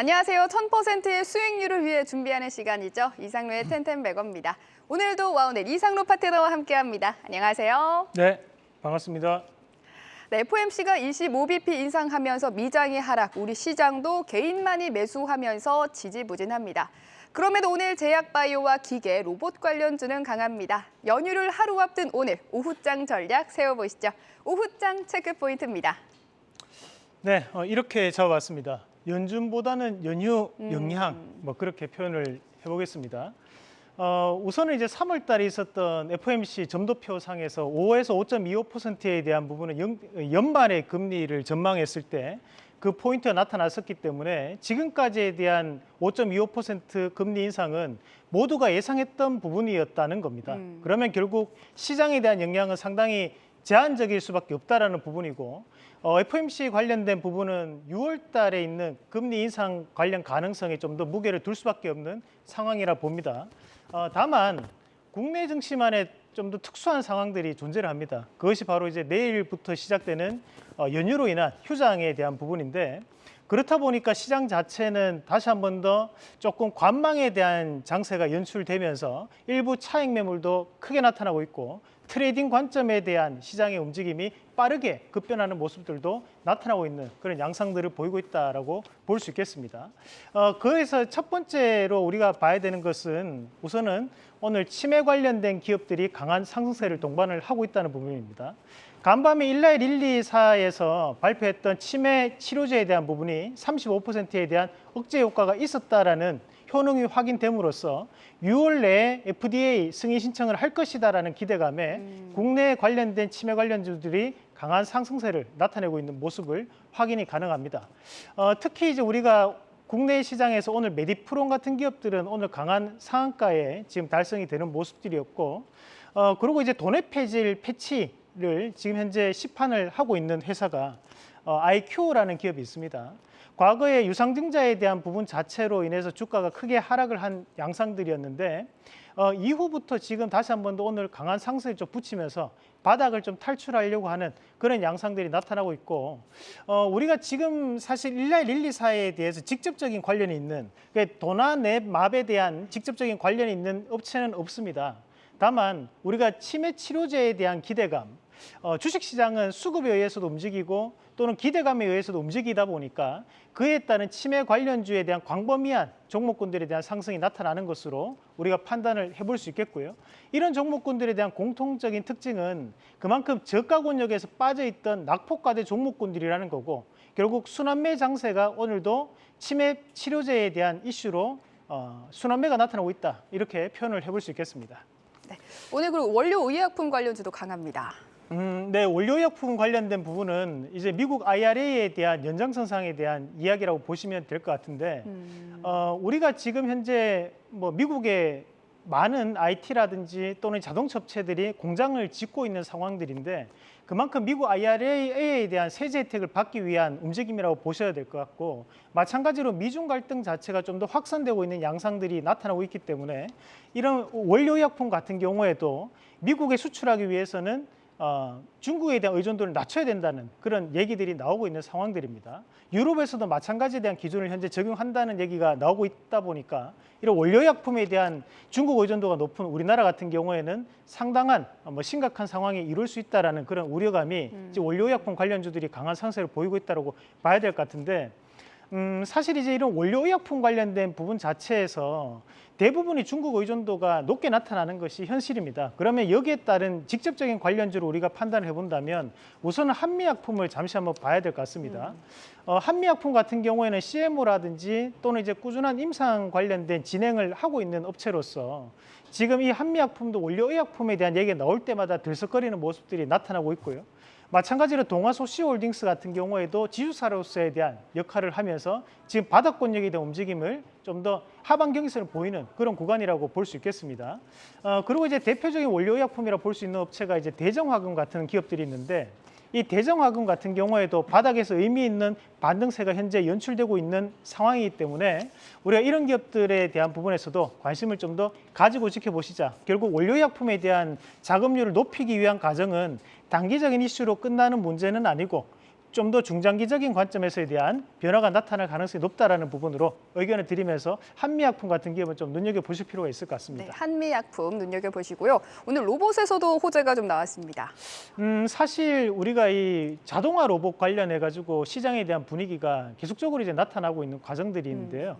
안녕하세요. 1000%의 수익률을 위해 준비하는 시간이죠. 이상로의 텐텐백어입니다. 오늘도 와우넷 이상로 파트너와 함께합니다. 안녕하세요. 네, 반갑습니다. 네, FOMC가 25bp 인상하면서 미장이 하락, 우리 시장도 개인만이 매수하면서 지지부진합니다. 그럼에도 오늘 제약바이오와 기계, 로봇 관련주는 강합니다. 연휴를 하루 앞둔 오늘 오후장 전략 세워보시죠. 오후장 체크 포인트입니다. 네, 어, 이렇게 잡아봤습니다. 연준보다는 연휴 음. 영향, 뭐 그렇게 표현을 해보겠습니다. 어, 우선은 이제 3월 달에 있었던 FOMC 점도표 상에서 5에서 5.25%에 대한 부분은 연, 연말의 금리를 전망했을 때 그 포인트가 나타났었기 때문에 지금까지에 대한 5.25% 금리 인상은 모두가 예상했던 부분이었다는 겁니다. 음. 그러면 결국 시장에 대한 영향은 상당히 제한적일 수밖에 없다라는 부분이고 어, FOMC 관련된 부분은 6월 달에 있는 금리 인상 관련 가능성에 좀 더 무게를 둘 수밖에 없는 상황이라 봅니다. 어, 다만 국내 증시만의 좀 더 특수한 상황들이 존재를 합니다. 그것이 바로 이제 내일부터 시작되는 어, 연휴로 인한 휴장에 대한 부분인데 그렇다 보니까 시장 자체는 다시 한 번 더 조금 관망에 대한 장세가 연출되면서 일부 차익 매물도 크게 나타나고 있고 trading 관점에 대한 시장의 움직임이 빠르게 급변하는 모습들도 나타나고 있는 그런 양상들을 보이고 있다라고 볼 수 있겠습니다. 어, 그래서 첫 번째로 우리가 봐야 되는 것은 우선은 오늘 치매 관련된 기업들이 강한 상승세를 동반을 하고 있다는 부분입니다. 간밤에 일라이 릴리사에서 발표했던 치매 치료제에 대한 부분이 35%에 대한 억제 효과가 있었다라는 효능이 확인됨으로써 6월 내에 FDA 승인 신청을 할 것이다라는 기대감에 음. 국내 관련된 치매 관련주들이 강한 상승세를 나타내고 있는 모습을 확인이 가능합니다. 어, 특히 이제 우리가 국내 시장에서 오늘 메디프론 같은 기업들은 오늘 강한 상한가에 지금 달성이 되는 모습들이었고 어, 그리고 이제 돈의 폐질 패치 를 지금 현재 시판을 하고 있는 회사가 어, IQ라는 기업이 있습니다. 과거에 유상증자에 대한 부분 자체로 인해서 주가가 크게 하락을 한 양상들이었는데 어, 이후부터 지금 다시 한 번 더 오늘 강한 상승을 좀 붙이면서 바닥을 좀 탈출하려고 하는 그런 양상들이 나타나고 있고 어, 우리가 지금 사실 1날 1, 2, 4에 대해서 직접적인 관련이 있는 그러니까 도나 랩 맙에 대한 직접적인 관련이 있는 업체는 없습니다. 다만 우리가 치매 치료제에 대한 기대감 어, 주식시장은 수급에 의해서도 움직이고 또는 기대감에 의해서도 움직이다 보니까 그에 따른 치매 관련주에 대한 광범위한 종목군들에 대한 상승이 나타나는 것으로 우리가 판단을 해볼 수 있겠고요. 이런 종목군들에 대한 공통적인 특징은 그만큼 저가 권역에서 빠져있던 낙폭과대 종목군들이라는 거고 결국 순환매 장세가 오늘도 치매 치료제에 대한 이슈로 어, 순환매가 나타나고 있다 이렇게 표현을 해볼 수 있겠습니다. 오늘 그리고 원료 의약품 관련주도 강합니다. 음, 네, 원료약품 관련된 부분은 이제 미국 IRA에 대한 연장선상에 대한 이야기라고 보시면 될 것 같은데 음. 어, 우리가 지금 현재 뭐 미국의 많은 IT라든지 또는 자동차 업체들이 공장을 짓고 있는 상황들인데 그만큼 미국 IRA에 대한 세제 혜택을 받기 위한 움직임이라고 보셔야 될 것 같고 마찬가지로 미중 갈등 자체가 좀 더 확산되고 있는 양상들이 나타나고 있기 때문에 이런 원료약품 같은 경우에도 미국에 수출하기 위해서는 어, 중국에 대한 의존도를 낮춰야 된다는 그런 얘기들이 나오고 있는 상황들입니다. 유럽에서도 마찬가지에 대한 기준을 현재 적용한다는 얘기가 나오고 있다 보니까 이런 원료약품에 대한 중국 의존도가 높은 우리나라 같은 경우에는 상당한 뭐 심각한 상황이 이룰 수 있다라는 그런 우려감이 음. 원료약품 관련주들이 강한 상세를 보이고 있다고 봐야 될 것 같은데 음, 사실 이제 이런 원료의약품 관련된 부분 자체에서 대부분이 중국 의존도가 높게 나타나는 것이 현실입니다. 그러면 여기에 따른 직접적인 관련주를 우리가 판단을 해본다면 우선은 한미약품을 잠시 한번 봐야 될 것 같습니다. 어, 한미약품 같은 경우에는 CMO라든지 또는 이제 꾸준한 임상 관련된 진행을 하고 있는 업체로서 지금 이 한미약품도 원료의약품에 대한 얘기가 나올 때마다 들썩거리는 모습들이 나타나고 있고요. 마찬가지로 동아소시홀딩스 같은 경우에도 지주사로서에 대한 역할을 하면서 지금 바닥권역에 대한 움직임을 좀 더 하반 경기선을 보이는 그런 구간이라고 볼 수 있겠습니다. 어, 그리고 이제 대표적인 원료의약품이라 볼 수 있는 업체가 이제 대정화금 같은 기업들이 있는데 이 대정화금 같은 경우에도 바닥에서 의미 있는 반등세가 현재 연출되고 있는 상황이기 때문에 우리가 이런 기업들에 대한 부분에서도 관심을 좀 더 가지고 지켜보시자. 결국 원료약품에 대한 자금률을 높이기 위한 과정은 단기적인 이슈로 끝나는 문제는 아니고 좀 더 중장기적인 관점에서에 대한 변화가 나타날 가능성이 높다라는 부분으로 의견을 드리면서 한미약품 같은 기업은 좀 눈여겨 보실 필요가 있을 것 네, 같습니다. 한미약품 눈여겨보시고요. 오늘 로봇에서도 호재가 좀 나왔습니다. 음, 사실 우리가 이 자동화 로봇 관련해 가지고 시장에 대한 분위기가 계속적으로 이제 나타나고 있는 과정들이 있는데요.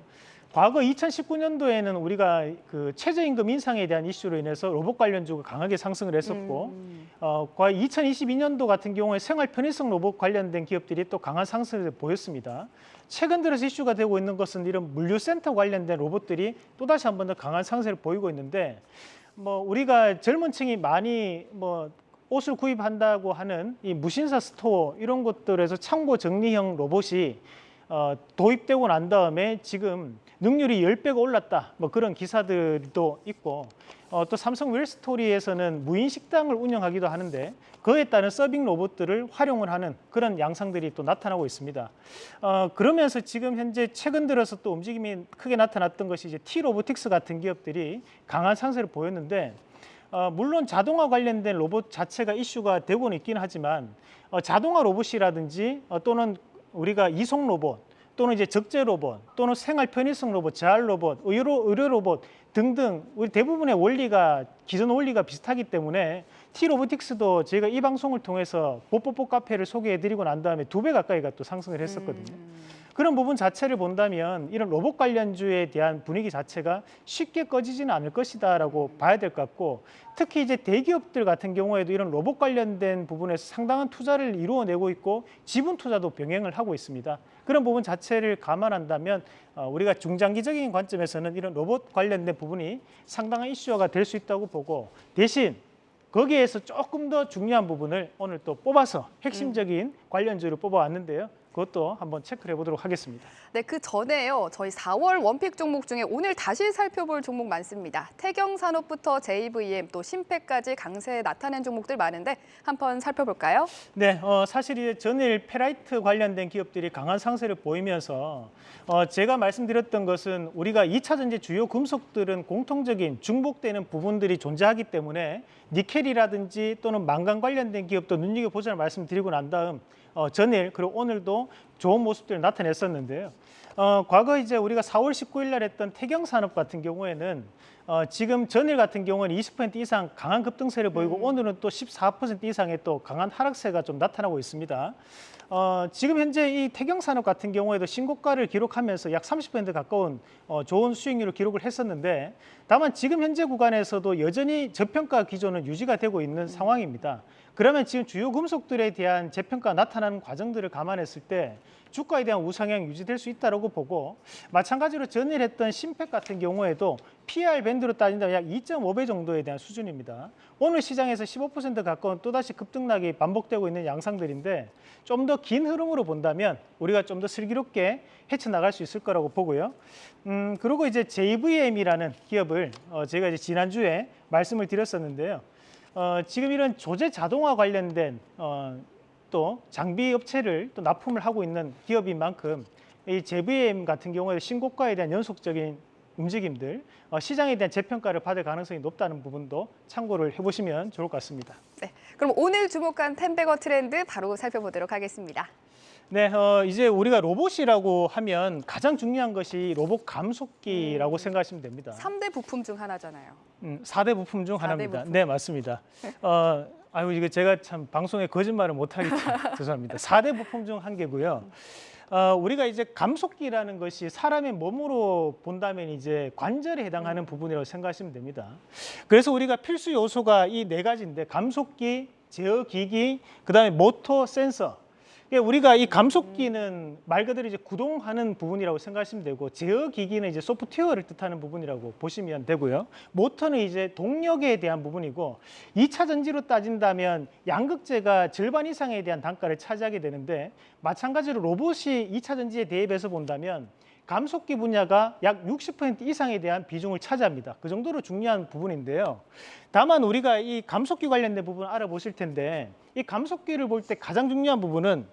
과거 2019년도에는 우리가 그 최저임금 인상에 대한 이슈로 인해서 로봇 관련주가 강하게 상승을 했었고 음. 어, 과거 2022년도 같은 경우에 생활 편의성 로봇 관련된 기업들이 또 강한 상승을 보였습니다. 최근 들어서 이슈가 되고 있는 것은 이런 물류센터 관련된 로봇들이 또다시 한 번 더 강한 상승을 보이고 있는데 뭐 우리가 젊은 층이 많이 뭐 옷을 구입한다고 하는 이 무신사 스토어 이런 것들에서 창고 정리형 로봇이 어, 도입되고 난 다음에 지금 능률이 10배가 올랐다. 뭐 그런 기사들도 있고 어, 또 삼성 웰스토리에서는 무인 식당을 운영하기도 하는데 그에 따른 서빙 로봇들을 활용을 하는 그런 양상들이 또 나타나고 있습니다. 어, 그러면서 지금 현재 최근 들어서 또 움직임이 크게 나타났던 것이 이제 T 로보틱스 같은 기업들이 강한 상세를 보였는데 어, 물론 자동화 관련된 로봇 자체가 이슈가 되고는 있긴 하지만 어, 자동화 로봇이라든지 어, 또는 우리가 이송 로봇 또는 이제 적재 로봇 또는 생활 편의성 로봇, 재활 로봇, 의료, 의료 로봇 등등 우리 대부분의 원리가 기존 원리가 비슷하기 때문에 T 로보틱스도 저희가 이 방송을 통해서 뽀뽀뽀 카페를 소개해드리고 난 다음에 두 배 가까이가 또 상승을 했었거든요. 그런 부분 자체를 본다면 이런 로봇 관련주에 대한 분위기 자체가 쉽게 꺼지지는 않을 것이다라고 봐야 될 것 같고 특히 이제 대기업들 같은 경우에도 이런 로봇 관련된 부분에서 상당한 투자를 이루어내고 있고 지분 투자도 병행을 하고 있습니다. 그런 부분 자체를 감안한다면 어, 우리가 중장기적인 관점에서는 이런 로봇 관련된 부분이 상당한 이슈화가 될 수 있다고 보고 대신 거기에서 조금 더 중요한 부분을 오늘 또 뽑아서 핵심적인 관련주를 뽑아왔는데요. 그것도 한번 체크를 해보도록 하겠습니다. 네, 그 전에요. 저희 4월 원픽 종목 중에 오늘 다시 살펴볼 종목 많습니다. 태경산업부터 JVM 또 신패까지 강세 나타낸 종목들 많은데 한번 살펴볼까요? 네, 어, 사실 이제 전일 페라이트 관련된 기업들이 강한 상세를 보이면서 어, 제가 말씀드렸던 것은 우리가 2차 전지 주요 금속들은 공통적인 중복되는 부분들이 존재하기 때문에 니켈이라든지 또는 망간 관련된 기업도 눈여겨보자는 말씀드리고 난 다음 어, 전일 그리고 오늘도 좋은 모습들을 나타냈었는데요. 어, 과거 이제 우리가 4월 19일 날 했던 태경 산업 같은 경우에는 어, 지금 전일 같은 경우는 20% 이상 강한 급등세를 보이고 오늘은 또 14% 이상의 또 강한 하락세가 좀 나타나고 있습니다. 어, 지금 현재 이 태경산업 같은 경우에도 신고가를 기록하면서 약 30% 가까운 어, 좋은 수익률을 기록을 했었는데 다만 지금 현재 구간에서도 여전히 저평가 기조는 유지가 되고 있는 상황입니다. 그러면 지금 주요 금속들에 대한 재평가 나타나는 과정들을 감안했을 때 주가에 대한 우상향 유지될 수 있다고 보고 마찬가지로 전일 했던 신팩 같은 경우에도 PR 밴드로 따진다면 약 2.5배 정도에 대한 수준입니다. 오늘 시장에서 15% 가까운 또다시 급등락이 반복되고 있는 양상들인데 좀 더 긴 흐름으로 본다면 우리가 좀 더 슬기롭게 헤쳐나갈 수 있을 거라고 보고요. 음, 그리고 이제 JVM이라는 기업을 어, 제가 이제 지난주에 말씀을 드렸었는데요. 어, 지금 이런 조제 자동화 관련된 어, 또 장비 업체를 또 납품을 하고 있는 기업인 만큼 이 JVM 같은 경우에 신고가에 대한 연속적인 움직임들, 어, 시장에 대한 재평가를 받을 가능성이 높다는 부분도 참고를 해보시면 좋을 것 같습니다. 네, 그럼 오늘 주목한 텐베거 트렌드 바로 살펴보도록 하겠습니다. 네, 어, 이제 우리가 로봇이라고 하면 가장 중요한 것이 로봇 감속기라고 생각하시면 됩니다. 삼대 부품 중 하나잖아요. 음, 4대 부품 중 사대 하나입니다. 부품. 네, 맞습니다. 어, 아유, 이거 제가 참 방송에 거짓말을 못하겠죠. 죄송합니다. 4대 부품 중 한 개고요. 어, 우리가 이제 감속기라는 것이 사람의 몸으로 본다면 이제 관절에 해당하는 부분이라고 생각하시면 됩니다. 그래서 우리가 필수 요소가 이 네 가지인데 감속기, 제어기기, 그 다음에 모터, 센서. 예, 우리가 이 감속기는 말 그대로 이제 구동하는 부분이라고 생각하시면 되고 제어기기는 이제 소프트웨어를 뜻하는 부분이라고 보시면 되고요. 모터는 이제 동력에 대한 부분이고 2차 전지로 따진다면 양극재가 절반 이상에 대한 단가를 차지하게 되는데 마찬가지로 로봇이 2차 전지에 대입해서 본다면 감속기 분야가 약 60% 이상에 대한 비중을 차지합니다. 그 정도로 중요한 부분인데요. 다만 우리가 이 감속기 관련된 부분 알아보실 텐데 이 감속기를 볼 때 가장 중요한 부분은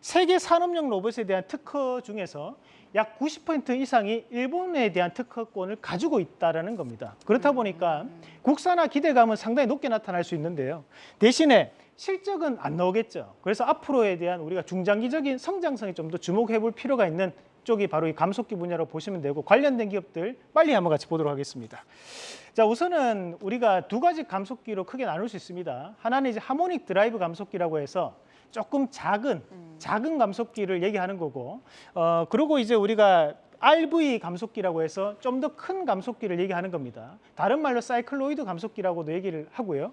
세계 산업용 로봇에 대한 특허 중에서 약 90% 이상이 일본에 대한 특허권을 가지고 있다라는 겁니다. 그렇다 보니까 국산화 기대감은 상당히 높게 나타날 수 있는데요. 대신에 실적은 안 나오겠죠. 그래서 앞으로에 대한 우리가 중장기적인 성장성에 좀 더 주목해 볼 필요가 있는 쪽이 바로 이 감속기 분야로 보시면 되고 관련된 기업들 빨리 한번 같이 보도록 하겠습니다. 자, 우선은 우리가 두 가지 감속기로 크게 나눌 수 있습니다. 하나는 이제 하모닉 드라이브 감속기라고 해서 조금 작은 작은 감속기를 얘기하는 거고 어 그리고 이제 우리가 RV 감속기라고 해서 좀 더 큰 감속기를 얘기하는 겁니다. 다른 말로 사이클로이드 감속기라고도 얘기를 하고요.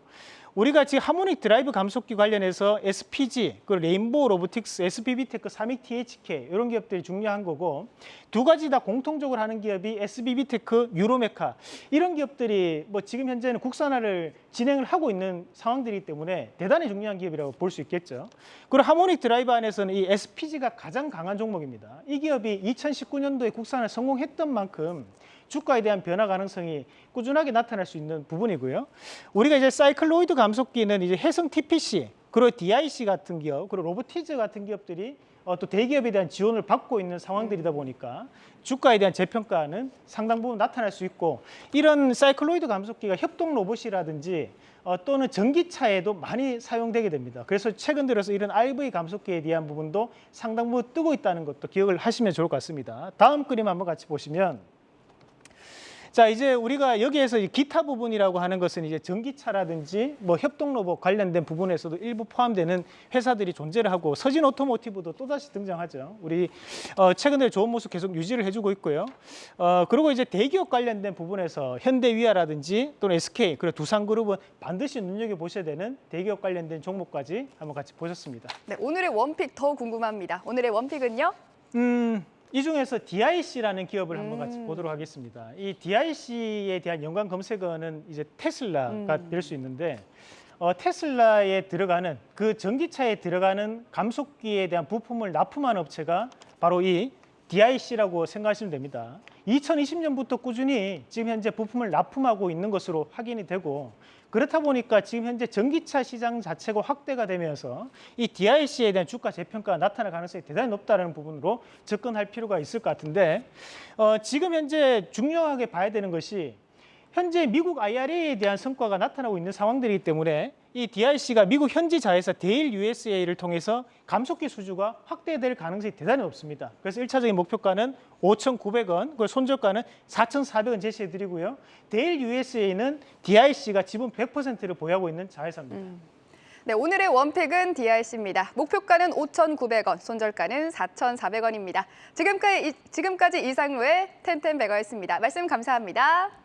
우리가 지금 harmonic drive 감속기 관련해서 SPG, 그 레인보우 로보틱스, SBB테크, 삼익 THK 이런 기업들이 중요한 거고 두 가지 다 공통적으로 하는 기업이 SBB테크, 뉴로메카 이런 기업들이 뭐 지금 현재는 국산화를 진행을 하고 있는 상황들이기 때문에 대단히 중요한 기업이라고 볼 수 있겠죠. 그리고 harmonic drive 안에서는 이 SPG가 가장 강한 종목입니다. 이 기업이 2019년도에 국산을 성공했던 만큼 주가에 대한 변화 가능성이 꾸준하게 나타날 수 있는 부분이고요. 우리가 이제 사이클로이드 감속기는 이제 해성 TPC, 그리고 DIC 같은 기업, 그리고 로보티즈 같은 기업들이 어, 또 대기업에 대한 지원을 받고 있는 상황들이다 보니까 주가에 대한 재평가는 상당 부분 나타날 수 있고 이런 사이클로이드 감속기가 협동 로봇이라든지 어, 또는 전기차에도 많이 사용되게 됩니다. 그래서 최근 들어서 이런 RV 감속기에 대한 부분도 상당 부분 뜨고 있다는 것도 기억을 하시면 좋을 것 같습니다. 다음 그림 한번 같이 보시면 자 이제 우리가 여기에서 이 기타 부분이라고 하는 것은 이제 전기차라든지 뭐 협동 로봇 관련된 부분에서도 일부 포함되는 회사들이 존재를 하고 서진 오토모티브도 또다시 등장하죠. 우리 어, 최근에 좋은 모습 계속 유지를 해주고 있고요. 어, 그리고 이제 대기업 관련된 부분에서 현대위아라든지 또는 SK 그리고 두산그룹은 반드시 눈여겨 보셔야 되는 대기업 관련된 종목까지 한번 같이 보셨습니다. 네, 오늘의 원픽 더 궁금합니다. 오늘의 원픽은요? 음, 이 중에서 DIC라는 기업을 한번 같이 음. 보도록 하겠습니다. 이 DIC에 대한 연관 검색어는 이제 테슬라가 음. 될수 있는데 어, 테슬라에 들어가는 그 전기차에 들어가는 감속기에 대한 부품을 납품한 업체가 바로 이 DIC라고 생각하시면 됩니다. 2020년부터 꾸준히 지금 현재 부품을 납품하고 있는 것으로 확인이 되고 그렇다 보니까 지금 현재 전기차 시장 자체가 확대가 되면서 이 DIC에 대한 주가 재평가가 나타날 가능성이 대단히 높다는 부분으로 접근할 필요가 있을 것 같은데 어, 지금 현재 중요하게 봐야 되는 것이 현재 미국 IRA에 대한 성과가 나타나고 있는 상황들이기 때문에 이 DIC가 미국 현지 자회사 데일 USA를 통해서 감속기 수주가 확대될 가능성이 대단히 높습니다. 그래서 일차적인 목표가는 5,900원, 그 손절가는 4,400원 제시해 드리고요. 데일 USA는 DIC가 지분 100%를 보유하고 있는 자회사입니다. 네, 오늘의 원픽은 DRC입니다. 목표가는 5,900원, 손절가는 4,400원입니다. 지금까지, 지금까지 이상로의 텐텐베거였습니다. 말씀 감사합니다.